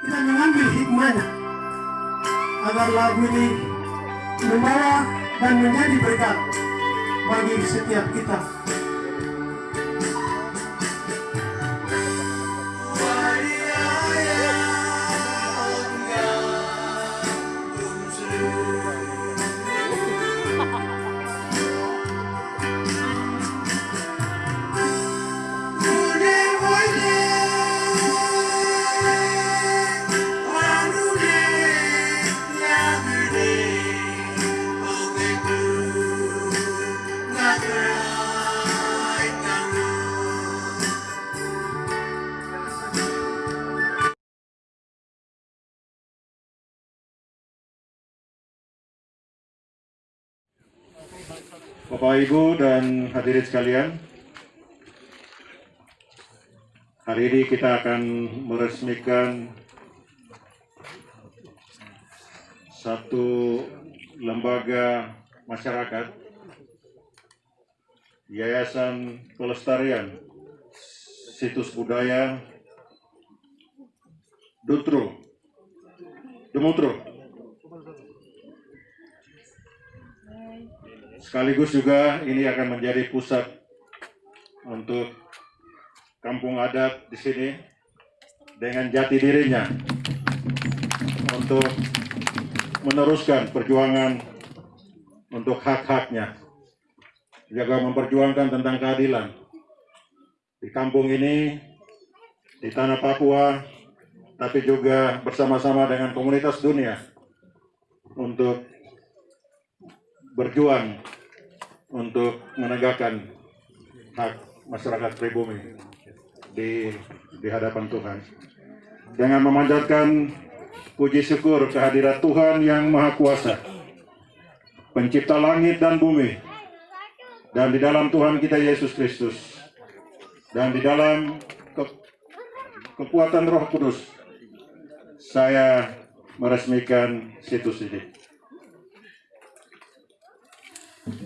Kita mengambil hikmahnya agar lagu ini membawa dan menjadi berkat bagi setiap kita. Bapak Ibu dan hadirin sekalian, hari ini kita akan meresmikan satu lembaga masyarakat Yayasan Pelestarian Situs Budaya Dutro Demutro sekaligus juga ini akan menjadi pusat untuk kampung adat di sini dengan jati dirinya untuk meneruskan perjuangan untuk hak-haknya. Juga memperjuangkan tentang keadilan. Di kampung ini, di tanah Papua, tapi juga bersama-sama dengan komunitas dunia untuk berjuang untuk menegakkan hak masyarakat pribumi di di hadapan Tuhan. Dengan memanjatkan puji syukur kehadirat Tuhan yang Maha Kuasa, pencipta langit dan bumi, dan di dalam Tuhan kita Yesus Kristus, dan di dalam ke- kekuatan Roh Kudus, saya meresmikan situs ini. Karena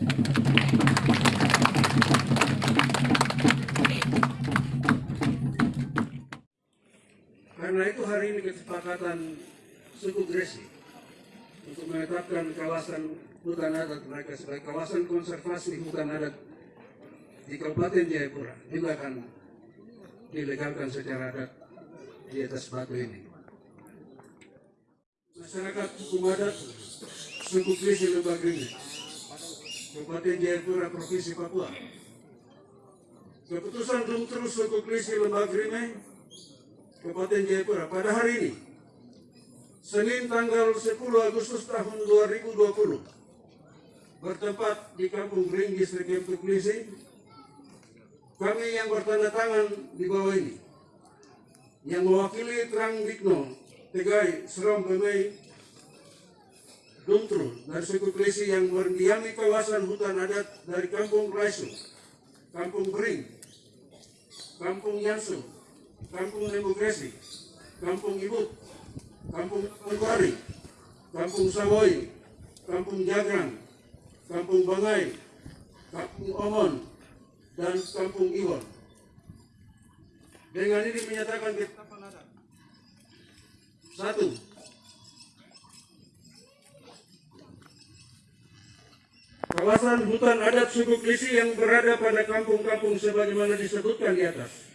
itu hari ini kesepakatan suku Gresi untuk menetapkan kawasan hutan adat mereka sebagai kawasan konservasi hutan adat di Kabupaten Jayapura juga akan dilegalkan secara adat di atas batu ini. Masyarakat hukum adat suku Gresi Lembah Grini, Kabupaten Jayapura, Provinsi Papua. Keputusan Dumtrus suku Gresi Lembah Grini Kabupaten Jayapura pada hari ini Senin tanggal 10 Agustus tahun 2020 bertempat di Kampung Ring Distrik Klisi kami yang bertanda tangan di bawah ini yang mewakili Trang Dikno Tegai Seram Pemei Dumtru dari suku Klisi yang mendiami kawasan hutan adat dari Kampung Raisu Kampung Bering Kampung Yansu Kampung Demokrasi, Kampung Ibut, Kampung Mangkuari, Kampung Sawoi, Kampung Jagrang, Kampung Bangai, Kampung Omon, dan Kampung Iwon. Dengan ini menyatakan adat. Satu, kawasan hutan adat suku Klisi yang berada pada kampung-kampung sebagaimana disebutkan di atas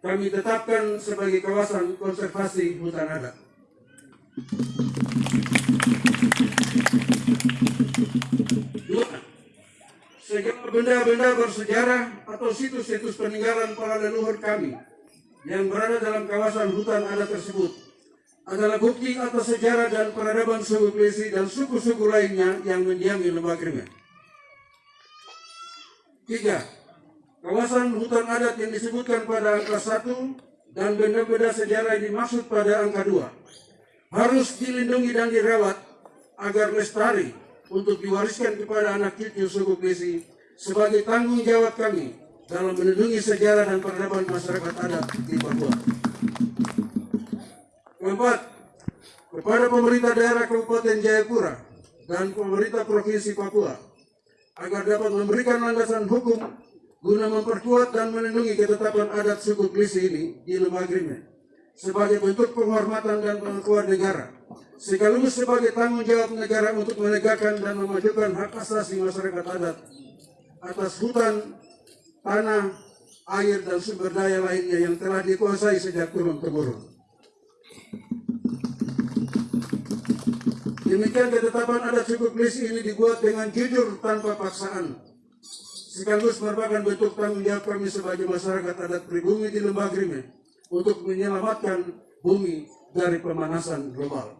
kami tetapkan sebagai kawasan konservasi hutan adat. Dua, segala benda-benda bersejarah atau situs-situs peninggalan para leluhur kami yang berada dalam kawasan hutan adat tersebut adalah bukti atas sejarah dan peradaban suku Klesi dan suku-suku lainnya yang mendiami lembah Krimen. Tiga, Kawasan hutan adat yang disebutkan pada angka 1 dan benda-benda sejarah yang dimaksud pada angka 2 harus dilindungi dan dirawat agar lestari untuk diwariskan kepada anak cucu suku Klesi sebagai tanggung jawab kami dalam melindungi sejarah dan peradaban masyarakat adat di Papua. Keempat, kepada pemerintah daerah Kabupaten Jayapura dan pemerintah Provinsi Papua agar dapat memberikan landasan hukum guna memperkuat dan melindungi ketetapan adat suku Klisi ini di Lembah Grimen sebagai bentuk penghormatan dan pengakuan negara sekaligus sebagai tanggung jawab negara untuk menegakkan dan memajukan hak asasi masyarakat adat atas hutan, tanah, air dan sumber daya lainnya yang telah dikuasai sejak turun Demikian ketetapan adat suku Klisi ini dibuat dengan jujur tanpa paksaan sekaligus merupakan bentuk tanggung jawab kami sebagai masyarakat adat pribumi di Lembah Grime untuk menyelamatkan bumi dari pemanasan global.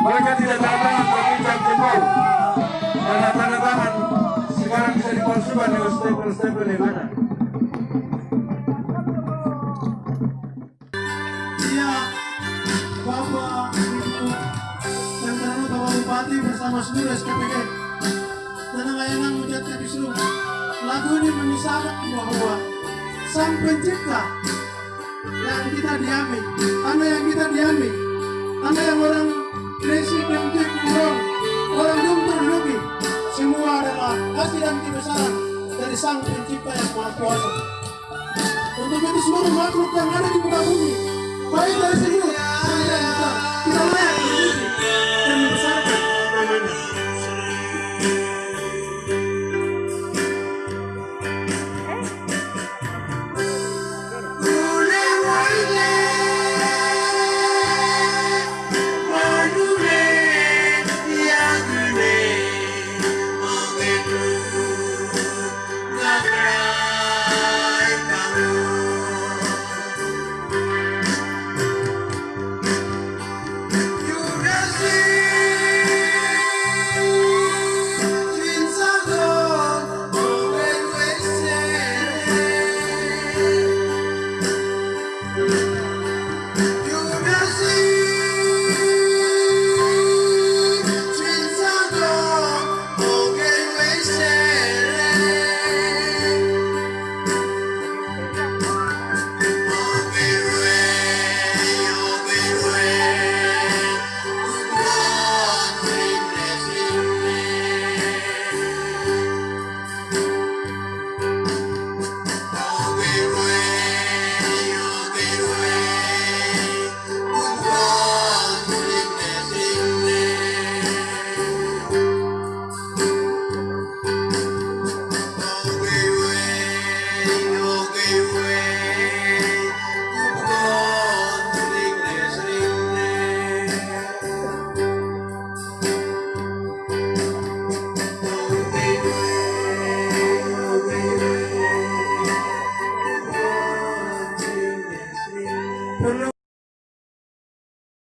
Saja tanda tangan berbincang jempol. Karena tanda tangan sekarang bisa dipalsukan dengan stempel-stempel yang ada. Iya, Bapak, Ibu, dan karena Bapak Bupati bersama seluruh SKPG dan layanan Mujat Kisru. Lagu ini menyisakan bahwa sang pencipta yang kita diami, tanah yang kita diami, tanah yang orang Desi Kentik Kurong, orang Dumtur Duki, semua adalah kasih dan kebesaran dari sang pencipta yang maha kuasa. Untuk itu seluruh makhluk yang ada di muka bumi, baik dari sini sampai yang besar, kita layak